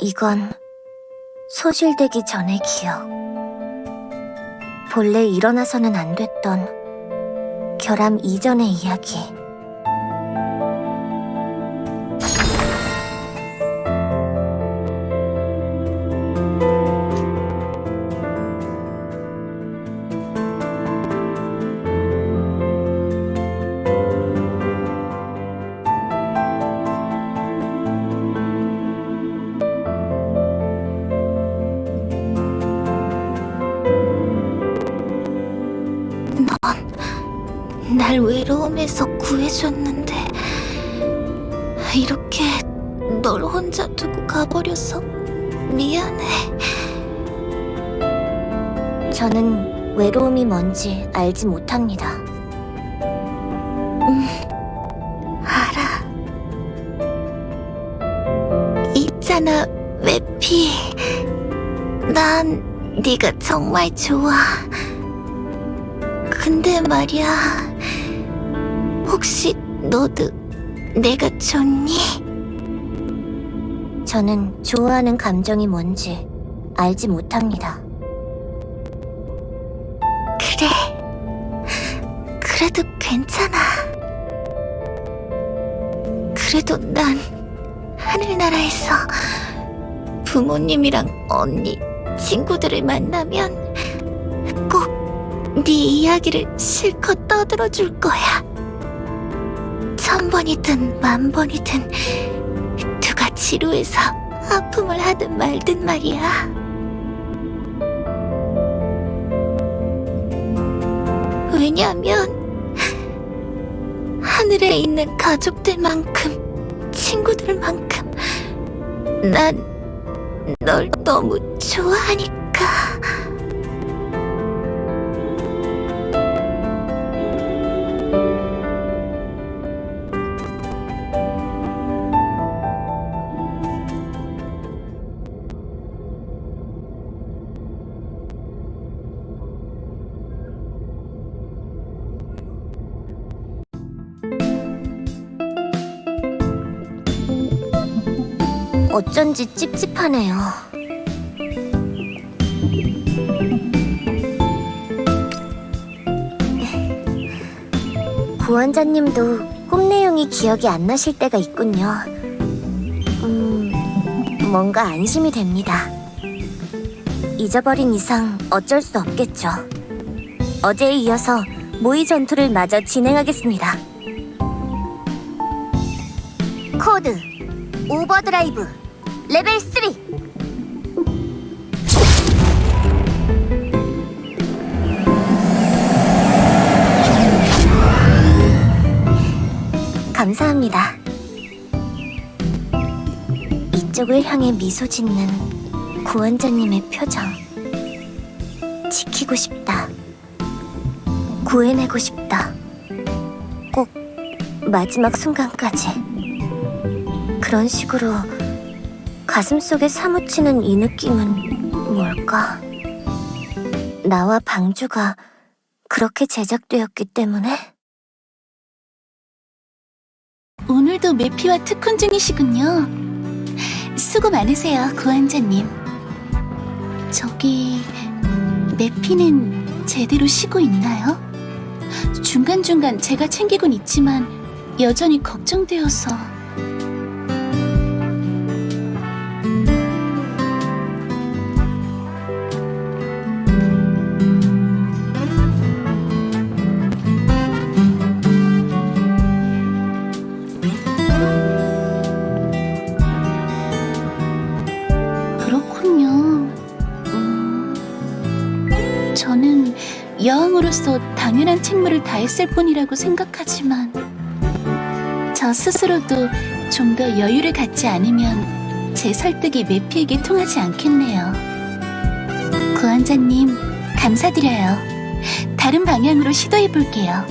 이건 소실되기 전의 기억. 본래 일어나서는 안 됐던 결함 이전의 이야기. 날 외로움에서 구해줬는데 이렇게 널 혼자 두고 가버려서 미안해. 저는 외로움이 뭔지 알지 못합니다. 음, 알아. 있잖아, 외피. 난 네가 정말 좋아. 근데 말이야. 혹시 너도 내가 좋니? 저는 좋아하는 감정이 뭔지 알지 못합니다. 그래. 그래도 괜찮아. 그래도 난 하늘나라에서 부모님이랑 언니, 친구들을 만나면 꼭 네 이야기를 실컷 떠들어줄 거야. 천 번이든 만 번이든 누가 지루해서 아픔을 하든 말든 말이야. 왜냐하면 하늘에 있는 가족들만큼 친구들만큼 난 널 너무 좋아하니까. 어쩐지 찝찝하네요. 구원자님도 꿈 내용이 기억이 안 나실 때가 있군요. 음, 뭔가 안심이 됩니다. 잊어버린 이상 어쩔 수 없겠죠. 어제에 이어서 모의 전투를 마저 진행하겠습니다. code overdrive 레벨 3 감사합니다. 이쪽을 향해 미소 짓는 구원자님의 표정. 지키고 싶다. 구해내고 싶다. 꼭 마지막 순간까지. 그런 식으로 가슴 속에 사무치는 이 느낌은 뭘까? 나와 방주가 그렇게 제작되었기 때문에? 오늘도 매피와 특훈 중이시군요. 수고 많으세요, 구한자님. 저기, 매피는 제대로 쉬고 있나요? 중간중간 제가 챙기곤 있지만 여전히 걱정되어서... 저는 여왕으로서 당연한 책무를 다했을 뿐이라고 생각하지만 저 스스로도 좀 더 여유를 갖지 않으면 제 설득이 매피에게 통하지 않겠네요. 구한자님, 감사드려요. 다른 방향으로 시도해 볼게요.